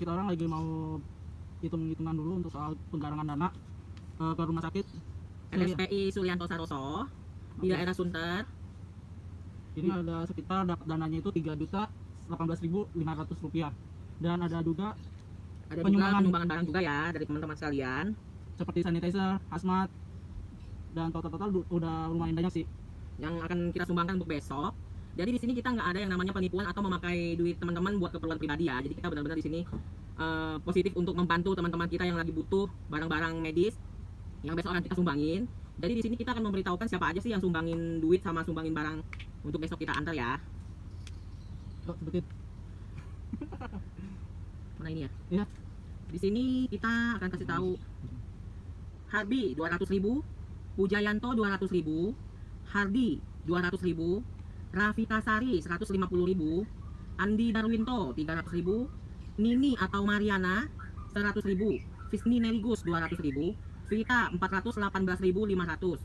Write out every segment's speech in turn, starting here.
kita orang lagi mau hitung-hitungan dulu untuk soal penggarangan dana eh, ke rumah sakit. RSPI Sulianto Saroso di Oke. daerah Sunter. Ini ada sekitar dapat dananya itu tiga juta rupiah dan ada juga Ada Penyumbangan. penyumbangan barang juga ya dari teman-teman sekalian. seperti sanitizer, hazmat dan total-total udah lumayan banyak sih. yang akan kita sumbangkan untuk besok. Jadi di sini kita nggak ada yang namanya penipuan atau memakai duit teman-teman buat keperluan pribadi ya. Jadi kita benar-benar di sini eh, positif untuk membantu teman-teman kita yang lagi butuh barang-barang medis yang besok akan kita sumbangin. Jadi di sini kita akan memberitahukan siapa aja sih yang sumbangin duit sama sumbangin barang untuk besok kita antar ya. Oh, seperti Mana ini ya? Iya. Di sini kita akan kasih tahu Harbi 200.000, Pujayanto 200.000, Hardi 200.000, Rafika Sari 150.000, Andi Darwinto 300.000, Nini atau Mariana 100.000, Visni Neligus 200.000, Vita 418.500,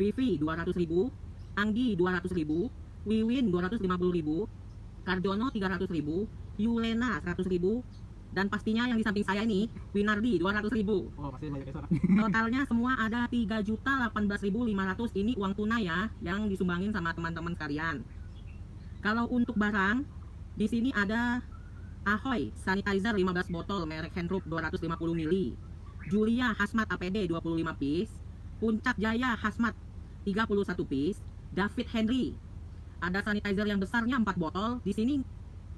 Vivi 200.000, Anggi 200.000, Wiwin 250.000, Kardono 300.000, Yulena 100.000, dan pastinya yang di samping saya ini Winardi 200.000. oh pasti banyak. Totalnya semua ada 3.018.500 ini uang tunai ya yang disumbangin sama teman-teman sekalian. Kalau untuk barang di sini ada Ahoy sanitizer 15 botol merek Handroop 250 ml. Julia Hazmat APD 25 piece. Puncak Jaya Hazmat 31 piece. David Henry ada sanitizer yang besarnya 4 botol. Di sini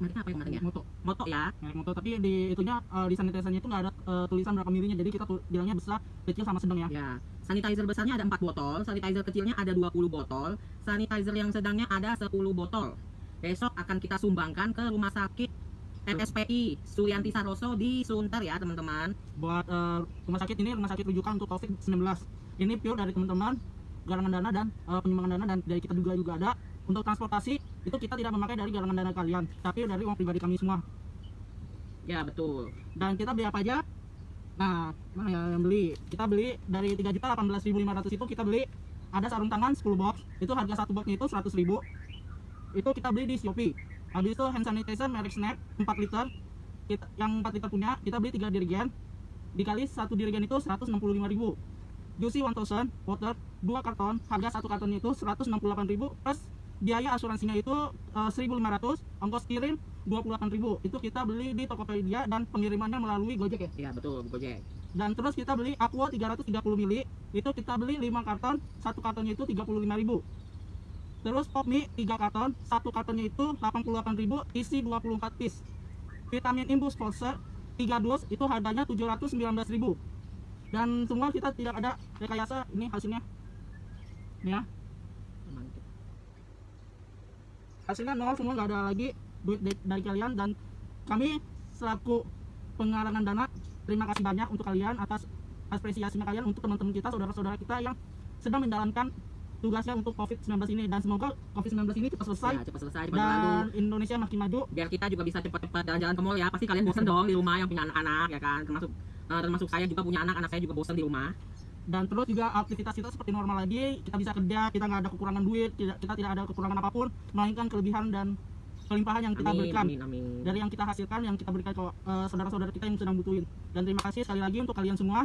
mereknya apa yang mereknya? Moto, Moto ya. merek moto. Tapi di itunya eh, di sanitizernya itu nggak ada eh, tulisan berapa milinya. Jadi kita bilangnya besar, kecil sama sedang ya. Ya, sanitizer besarnya ada 4 botol, sanitizer kecilnya ada 20 botol, sanitizer yang sedangnya ada 10 botol. Besok akan kita sumbangkan ke rumah sakit RSPI Sulianti Saroso di Sunter ya, teman-teman. Buat eh, rumah sakit ini rumah sakit rujukan untuk COVID-19. Ini pure dari teman-teman garangan dana dan eh, penyumbangan dana dan dari kita juga juga ada. Untuk transportasi itu kita tidak memakai dari garangan dana kalian, tapi dari uang pribadi kami semua. Ya, betul. Dan kita beli apa aja? Nah, mana ya yang beli? Kita beli dari 3.018.500 itu kita beli ada sarung tangan 10 box. Itu harga satu boxnya itu 100.000. Itu kita beli di Shopee. Habis itu hand sanitizer merek Snap 4 liter. Kita, yang 4 liter punya, kita beli 3 dirigen. Dikali satu dirigen itu 165.000. Juicy 1000 water 2 karton, harga satu kartonnya itu 168.000 plus biaya asuransinya itu eh, 1.500, ongkos kirim 28.000 itu kita beli di Tokopedia dan pengirimannya melalui Gojek ya. Ya, betul, Gojek. dan terus kita beli Aqua 330 ml itu kita beli 5 karton satu kartonnya itu 35.000 terus Pop Mie 3 karton satu kartonnya itu 88.000 isi 24 piece. Vitamin Imbus Pulsar 3 dus itu harganya 719.000 dan semua kita tidak ada rekayasa ini hasilnya. Ini ya hasilnya nol semua nggak ada lagi duit dari, kalian. Dan kami selaku pengarangan dana terima kasih banyak untuk kalian atas apresiasinya kalian untuk teman-teman kita saudara-saudara kita yang sedang menjalankan tugasnya untuk COVID-19 ini. Dan semoga COVID-19 ini cepat selesai Ya, cepat selesai, cepat berlalu. dan Indonesia makin maju. Biar kita juga bisa cepat-cepat jalan-jalan ke mall ya. Pasti kalian bosan dong di rumah yang punya anak-anak ya kan? Termasuk eh, termasuk saya juga punya anak anak saya juga bosan di rumah dan terus juga aktivitas kita seperti normal lagi kita bisa kerja kita nggak ada kekurangan duit tidak kita tidak ada kekurangan apa pun melainkan kelebihan dan kelimpahan yang kita amin berikan. amin amin. Dari yang kita hasilkan yang kita berikan ke eh, saudara-saudara kita yang sedang butuhin. Dan terima kasih sekali lagi untuk kalian semua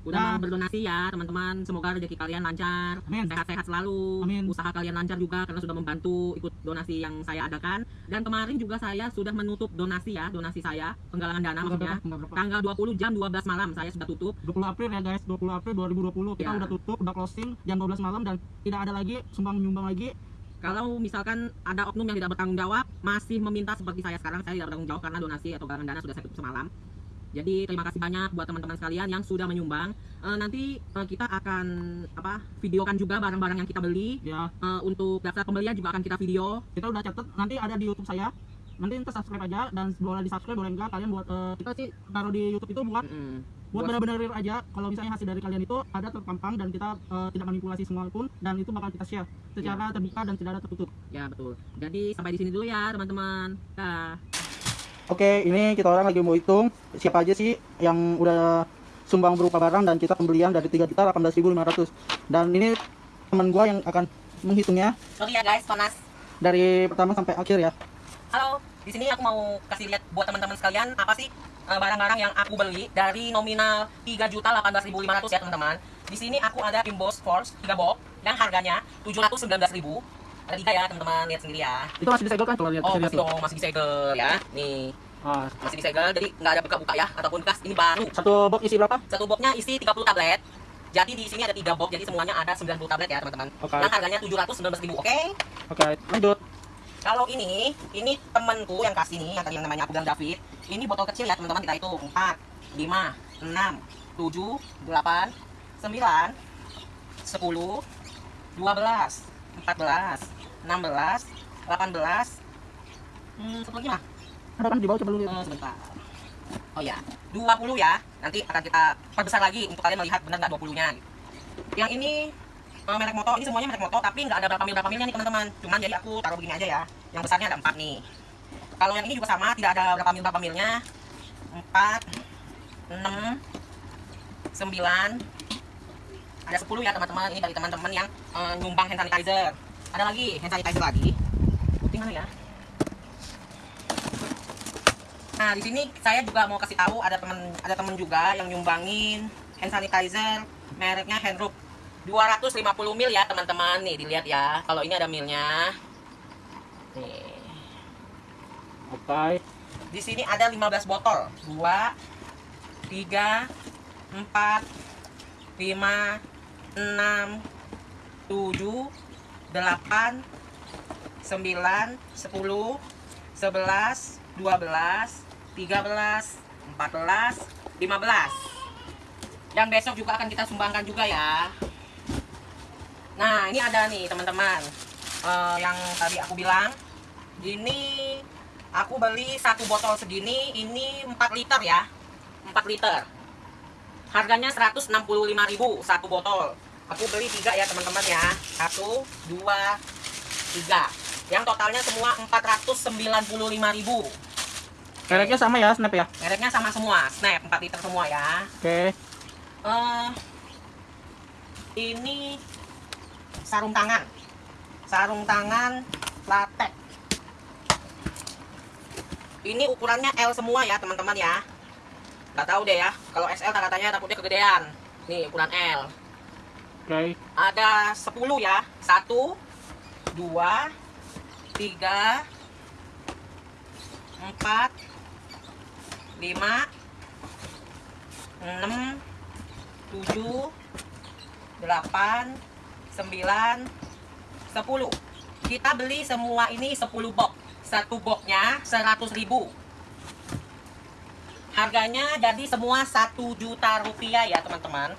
udah mau berdonasi ya teman-teman. Semoga rezeki kalian lancar sehat-sehat selalu. Amin. usaha kalian lancar juga karena sudah membantu ikut donasi yang saya adakan. Dan kemarin juga saya sudah menutup donasi ya donasi saya penggalangan dana maksudnya. Tanggal berapa? tanggal 20 jam 12 malam saya sudah tutup. 20 April ya guys. 20 April 2020 kita Ya. udah tutup udah closing jam 12 malam dan tidak ada lagi sumbang menyumbang lagi. Kalau misalkan ada oknum yang tidak bertanggung jawab masih meminta seperti saya sekarang saya tidak bertanggung jawab karena donasi atau galangan dana sudah saya tutup semalam jadi terima kasih banyak buat teman-teman sekalian yang sudah menyumbang. Eh, nanti eh, kita akan apa videokan juga barang-barang yang kita beli. Ya. Eh, untuk daftar pembelian juga akan kita video. Kita udah catat nanti ada di YouTube saya. Nanti kita subscribe aja dan boleh di subscribe boleh enggak kalian buat eh, kita sih taruh di YouTube itu buat Mm-mm. buat Buat- benar-benar real aja. Kalau misalnya hasil dari kalian itu ada terpampang dan kita eh, tidak manipulasi semua pun dan itu bakal kita share secara terbuka dan tidak ada tertutup. Ya betul. Jadi sampai di sini dulu ya teman-teman. Dah Oke, ini kita orang lagi mau hitung siapa aja sih yang udah sumbang berupa barang dan kita pembelian dari 3.018.500. Dan ini teman gua yang akan menghitungnya sorry ya guys panas dari pertama sampai akhir ya. halo di sini aku mau kasih lihat buat teman-teman sekalian apa sih eh, barang-barang yang aku beli dari nominal 3.18.500 ya teman-teman. Di sini aku ada Imbos Force 3 box yang harganya 719.000. Ada tiga ya teman-teman, lihat sendiri ya. Itu masih disegel kan? Coba lihat Oh, masih dong, masih disegel ya. Nih, Ah, masih disegel jadi nggak ada buka-buka ya ataupun bekas. Ini baru. satu box isi berapa? Satu boxnya isi 30 tablet. Jadi di sini ada 3 box, jadi semuanya ada 90 tablet ya teman-teman. Oke. Yang harganya 719.000, oke? Oke, lanjut. Kalau ini, ini temenku yang kasih nih, yang tadi yang namanya aku bilang David. Ini botol kecil ya teman-teman kita hitung. 4, 5, 6, 7, 8, 9, 10, 12, 14, 16, 18, hmm, satu lagi mah? Ada kan di bawah coba lu lihat. Eh, sebentar. Oh ya, 20 ya. Nanti akan kita perbesar lagi untuk kalian melihat benar nggak 20-nya. Yang ini eh, merek moto, ini semuanya merek moto, tapi nggak ada berapa mil berapa milnya nih teman-teman. Cuman jadi aku taruh begini aja ya. Yang besarnya ada 4 nih. Kalau yang ini juga sama, tidak ada berapa mil berapa milnya. 4 6 9 ada 10 ya teman-teman. Ini dari teman-teman yang eh, nyumbang hand sanitizer. Ada lagi hand sanitizer lagi. Putih mana ya? Nah, di sini saya juga mau kasih tahu ada teman ada teman juga yang nyumbangin hand sanitizer mereknya Handroop 250 mil ya, teman-teman. Nih, dilihat ya. Kalau ini ada milnya. Nih. Oke. Di sini ada 15 botol. 2 3 4 5 6 7 8 9 10 11 12 13 14 15 yang besok juga akan kita sumbangkan juga ya. Nah ini ada nih teman-teman. Eh, yang tadi aku bilang ini aku beli satu botol segini ini 4 liter ya. 4 liter harganya 165.000 satu botol. Aku beli tiga ya teman-teman ya. Satu dua tiga. Yang totalnya semua 495.000 Mereknya sama ya, Snap ya. mereknya sama semua snap 4 liter semua ya. Oke. eh ini sarung tangan. Sarung tangan latex. Ini ukurannya L semua ya teman-teman ya nggak tahu deh ya. Kalau XL tak katanya takutnya kegedean. Nih ukuran L. Oke. ada 10 ya. Satu dua tiga empat lima enam tujuh delapan sembilan sepuluh. Kita beli semua ini 10 box. Satu boxnya 100 ribu harganya jadi semua satu juta rupiah ya teman-teman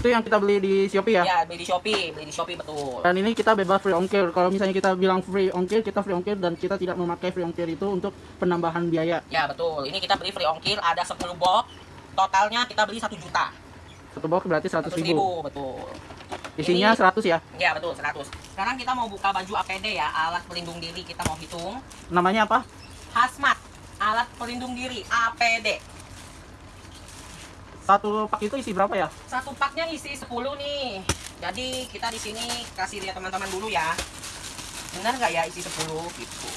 Itu yang kita beli di Shopee ya. ya beli di Shopee beli di Shopee betul Dan ini kita bebas free ongkir. Kalau misalnya kita bilang free ongkir, kita free ongkir dan kita tidak memakai free ongkir itu untuk penambahan biaya. Ya betul. Ini kita beli free ongkir ada 10 box. Totalnya kita beli 1 juta. Satu box berarti 100 100 ribu. ribu betul. Isinya 100 ya. Ya betul 100. Sekarang kita mau buka baju APD ya, alat pelindung diri kita mau hitung. Namanya apa? Hazmat, alat pelindung diri APD. Satu pak itu isi berapa ya? Satu paknya isi 10 nih. Jadi kita di sini kasih lihat teman-teman dulu ya. Benar nggak ya isi 10 gitu.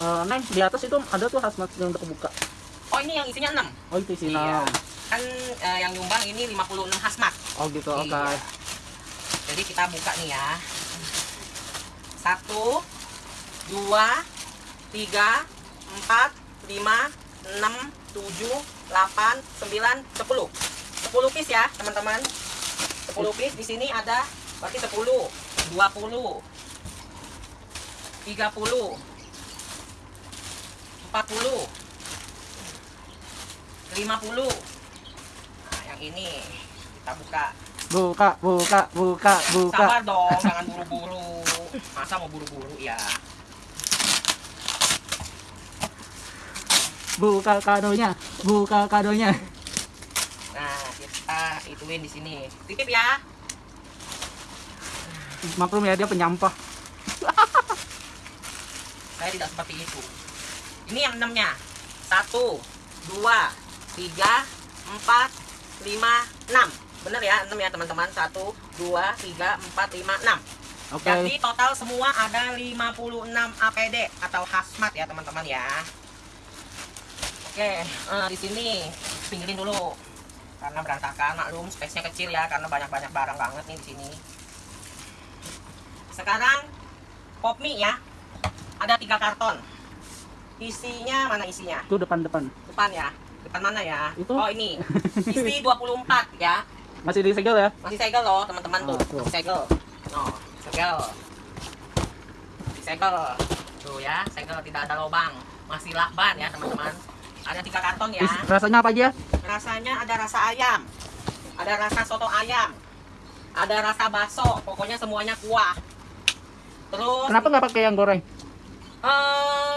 Eh, Neng, di atas itu ada tuh hazmat yang udah kebuka. Oh ini yang isinya 6. Oh, itu isi Iya. enam. Kan eh, yang nyumbang ini 56 hazmat. Oh, gitu. Oke. Iya. Jadi kita buka nih ya. Satu, dua, tiga, empat, lima, enam, tujuh, delapan, sembilan, sepuluh. Sepuluh piece ya teman-teman. Sepuluh piece di sini ada berarti sepuluh, dua puluh, tiga puluh, empat puluh, lima puluh. Nah, yang ini kita buka. Buka, buka, buka, buka. Sabar dong, jangan buru-buru. Masa mau buru-buru ya? Buka kadonya, buka kadonya. Nah, kita ituin di sini. Titip ya. Maklum ya dia penyampah. Saya tidak seperti itu. Ini yang enamnya. Satu, dua, tiga, empat, lima, enam. Bener ya, enam ya teman-teman. Satu, dua, tiga, empat, lima, enam. Oke. Jadi total semua ada 56 APD atau hazmat ya teman-teman ya. Oke, eh, di sini pinggirin dulu karena berantakan maklum space-nya kecil ya karena banyak-banyak barang banget nih di sini. Sekarang pop mie ya. Ada tiga karton. Isinya mana isinya? Itu depan-depan. Depan ya. Depan mana ya? Itu. Oh ini. Isi 24 ya. Masih disegel ya? Masih segel loh teman-teman tuh. Oh, tuh. Segel. Oh, segel. Segel. Tuh ya, segel tidak ada lubang. Masih lakban ya teman-teman. Ada tiga karton ya. Rasanya apa aja? Rasanya ada rasa ayam. Ada rasa soto ayam. Ada rasa bakso. Pokoknya semuanya kuah. Terus Kenapa nggak pakai yang goreng? eh,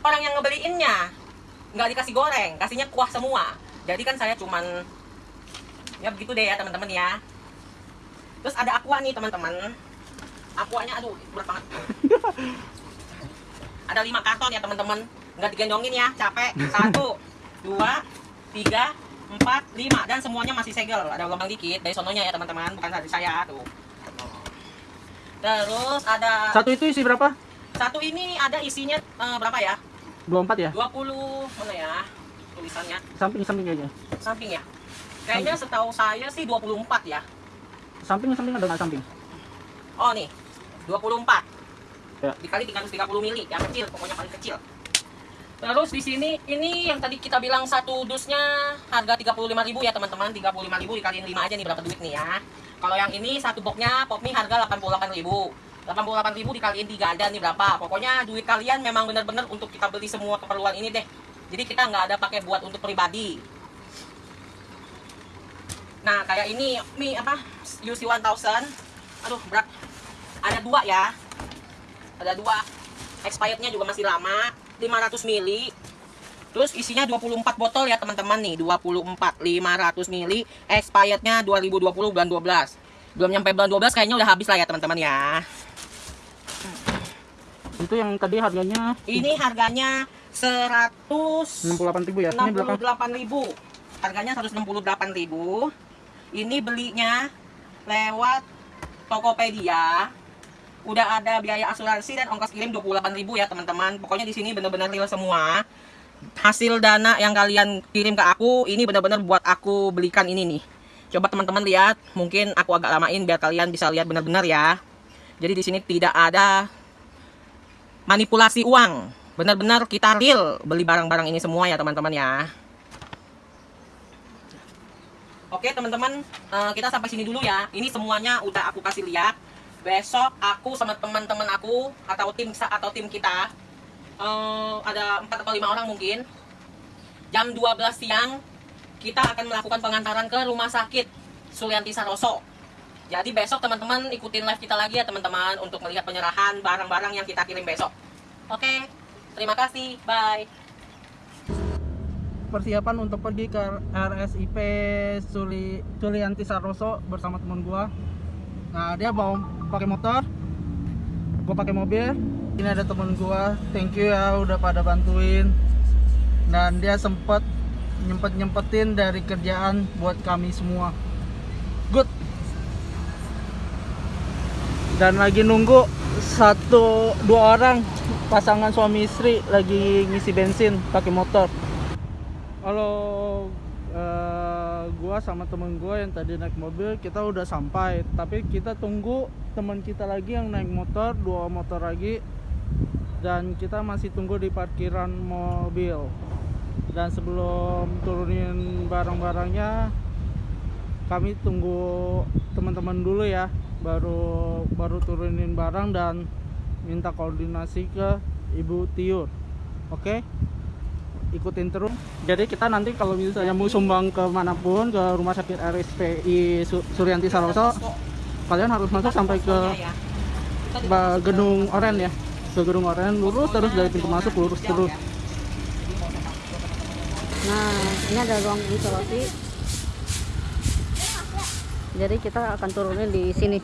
orang yang ngebeliinnya nggak dikasih goreng, kasihnya kuah semua. Jadi kan saya cuman ya begitu deh ya teman-teman ya. Terus ada aqua nih teman-teman. Aquanya aduh berat banget. ada lima karton ya teman-teman. Nggak digendongin ya, capek. Satu, dua, tiga, empat, lima dan semuanya masih segel. Ada lubang dikit dari sononya ya teman-teman, bukan dari saya tuh. Terus ada Satu itu isi berapa? satu ini ada isinya eh, berapa ya? 24 ya? 20 mana ya tulisannya Samping-samping aja. samping ya kayaknya setahu saya sih 24 ya Samping-samping ada nggak samping? oh nih 24 Ya. dikali 330 mili yang kecil pokoknya paling kecil terus di sini ini yang tadi kita bilang satu dusnya harga 35.000 ya teman-teman. 35.000 dikaliin 5 aja nih berapa duit nih ya. Kalau yang ini satu boxnya pop mie harga 88.000 88.000 dikaliin 3 ada nih berapa. Pokoknya duit kalian memang benar-benar untuk kita beli semua keperluan ini deh. Jadi kita nggak ada pakai buat untuk pribadi. Nah kayak ini mie apa? UC 1000 aduh berat. Ada dua ya. Ada dua. Expirednya juga masih lama 500 mili. Terus isinya 24 botol ya teman-teman nih. 24 500 mili. Expirednya 2020 bulan 12 belum nyampe bulan 12 kayaknya udah habis lah ya teman-teman ya. Itu yang tadi harganya? Ini harganya 100 68.000 ya. Ini berapa? 68.000 harganya 168.000 ini belinya lewat Tokopedia udah ada biaya asuransi dan ongkos kirim 28.000 ya teman-teman. Pokoknya di sini bener-bener real semua. Hasil dana yang kalian kirim ke aku ini bener-bener buat aku belikan ini nih. Coba teman-teman lihat mungkin aku agak lamain biar kalian bisa lihat benar-benar ya. Jadi di sini tidak ada manipulasi uang. Benar-benar kita real beli barang-barang ini semua ya teman-teman ya. Oke teman-teman eh, kita sampai sini dulu ya. Ini semuanya udah aku kasih lihat besok aku sama teman-teman aku atau tim atau tim kita eh, ada 4 atau 5 orang mungkin jam 12 siang kita akan melakukan pengantaran ke rumah sakit Sulianti Saroso jadi besok teman-teman ikutin live kita lagi ya teman-teman untuk melihat penyerahan barang-barang yang kita kirim besok Oke, terima kasih. Bye. Persiapan untuk pergi ke RSIP Suli Sulianti Saroso bersama teman gua. Nah, dia bawa pakai motor. Gua pakai mobil. Ini ada teman gua. Thank you ya udah pada bantuin. Dan dia sempet nyempet nyempetin dari kerjaan buat kami semua. Good. Dan lagi nunggu satu dua orang pasangan suami istri lagi ngisi bensin pakai motor. Halo, eh, gua sama temen gua yang tadi naik mobil kita udah sampai, tapi kita tunggu teman kita lagi yang naik motor, dua motor lagi, dan kita masih tunggu di parkiran mobil. Dan sebelum turunin barang-barangnya, kami tunggu teman-teman dulu ya, baru baru turunin barang dan minta koordinasi ke Ibu Tiur. Oke? Ikutin terus. Jadi kita nanti kalau misalnya mau sumbang ke mana pun ke rumah sakit RSPI Su- Suryanti Saroso, kalian harus masuk sampai ke Ya. ba- gedung oren ya. Ke gedung oren lurus terus dari pintu masuk lurus terus. Nah, ini ada ruang isolasi. Jadi kita akan turunin di sini.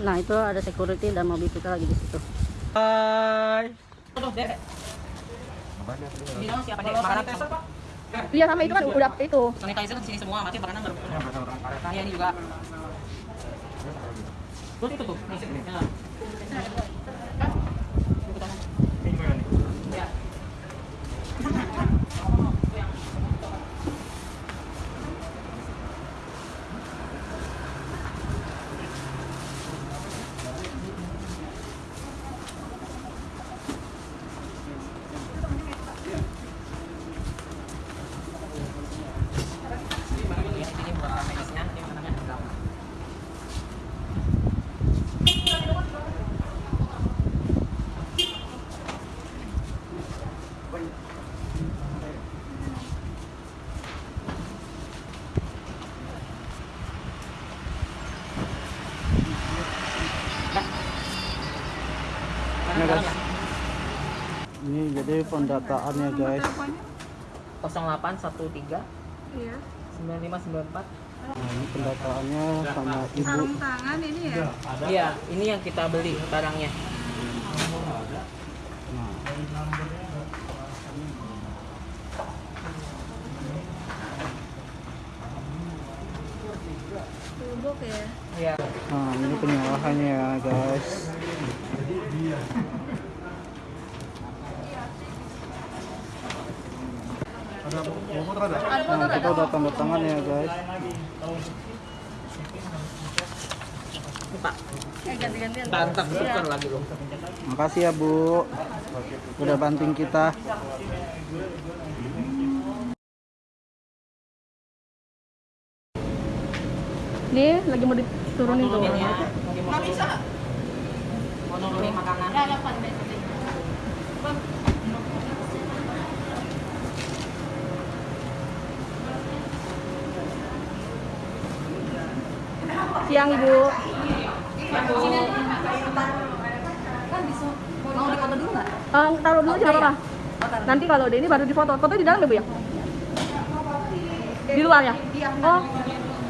Nah, itu ada security dan mobil kita lagi di situ. Hai. Dalam siapa Iya, sama itu kan udah itu. sanitizer di sini semua, mati makanan baru. Nah, ya ini juga. Terus itu tuh. nih. Ini pendataannya guys. 0813 Iya. 9594 Nah, ini pendataannya sama ibu. Sarung tangan ini ya. Iya, ini yang kita beli barangnya. Nah, ya. Iya. nah ini penyalahannya ya guys. Nah, kita udah tanda tangan ya guys. Pak. Eh ganti-gantian. Bantak tuker lagi loh. Makasih ya Bu. Udah banting kita. Nih lagi mau diturunin tuh. Turunin. Mau bisa. Mau nurunin makanan. Siang Ibu. Mau dipoto dulu nggak? Eh, taruh dulu nggak apa-apa. Nanti kalau udah ini baru difoto. Foto di dalam ya Bu ya? Di luar ya? Oh.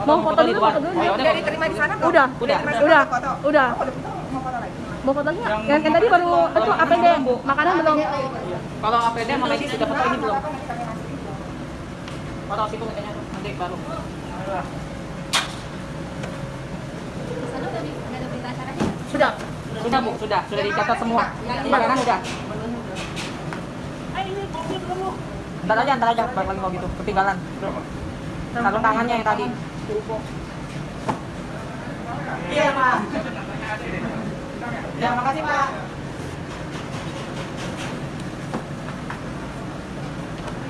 Mau foto dulu, foto dulu. Udah. Diterima di sana Udah, Udah. udah, udah. Mau foto nggak? Yang, yang tadi baru itu APD, makanan belum. Kalau APD sama medis sudah foto ini belum? Foto situ nanti baru. Sudah. Sudah bu, sudah, sudah dicatat semua. Makanan udah. Ntar aja, ntar aja, balik lagi kalau gitu, ketinggalan. Sarung tangannya yang tadi. Iya pak. Ya makasih pak.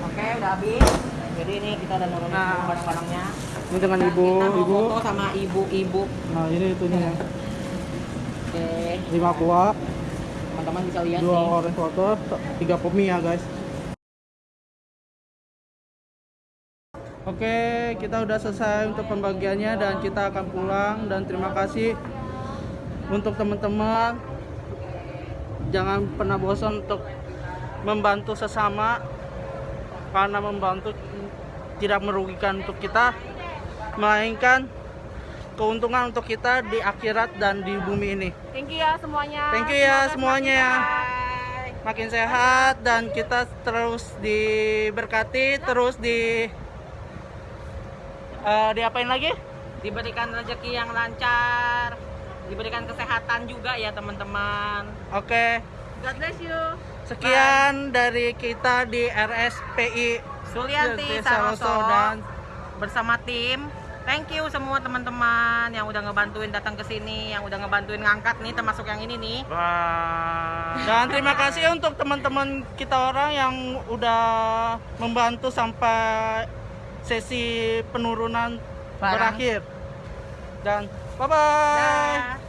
Oke, udah habis. Jadi ini kita udah nurunin Nah. barang-barangnya. Ini dengan ibu, Kita mau ibu. foto sama ibu-ibu. Nah ini itunya. Oke, Lima kuah, teman-teman bisa lihat dua nih. orange water, tiga pemi ya guys. Oke, kita udah selesai untuk pembagiannya dan kita akan pulang dan terima kasih untuk teman-teman. Jangan pernah bosan untuk membantu sesama karena membantu tidak merugikan untuk kita melainkan keuntungan untuk kita di akhirat dan di bumi ini. Thank you ya semuanya. Thank you ya semuanya. Makin sehat dan kita terus diberkati, terus di eh, diapain lagi? Diberikan rezeki yang lancar, diberikan kesehatan juga ya teman-teman. Oke, God bless you. sekian dari kita di RSPI Sulianti Saroso dan bersama tim. Thank you semua teman-teman yang udah ngebantuin datang ke sini, yang udah ngebantuin ngangkat nih termasuk yang ini nih. dan terima kasih untuk teman-teman kita orang yang udah membantu sampai sesi penurunan Barang. berakhir. Dan bye bye.